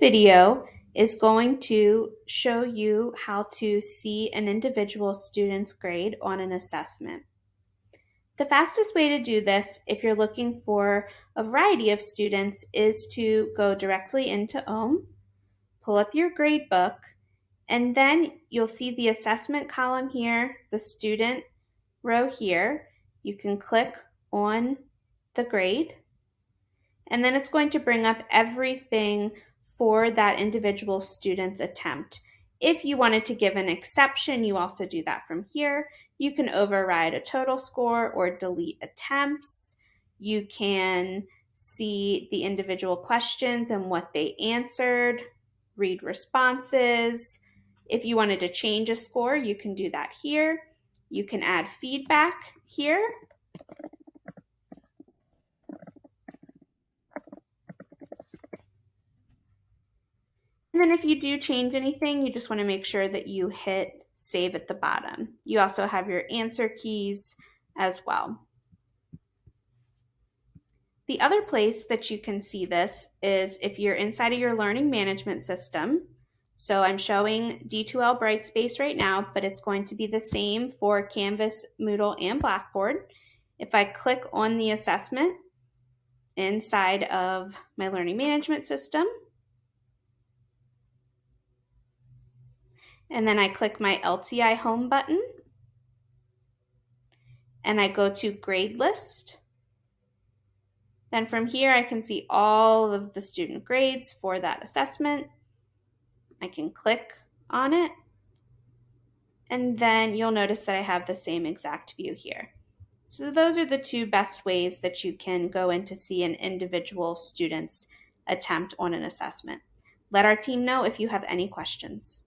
video is going to show you how to see an individual student's grade on an assessment. The fastest way to do this, if you're looking for a variety of students, is to go directly into OHM, pull up your grade book, and then you'll see the assessment column here, the student row here. You can click on the grade, and then it's going to bring up everything for that individual student's attempt. If you wanted to give an exception, you also do that from here. You can override a total score or delete attempts. You can see the individual questions and what they answered, read responses. If you wanted to change a score, you can do that here. You can add feedback here And then if you do change anything, you just want to make sure that you hit save at the bottom. You also have your answer keys as well. The other place that you can see this is if you're inside of your learning management system. So I'm showing D2L Brightspace right now, but it's going to be the same for Canvas, Moodle, and Blackboard. If I click on the assessment inside of my learning management system, and then I click my LTI home button and I go to grade list. Then from here I can see all of the student grades for that assessment. I can click on it and then you'll notice that I have the same exact view here. So those are the two best ways that you can go in to see an individual student's attempt on an assessment. Let our team know if you have any questions.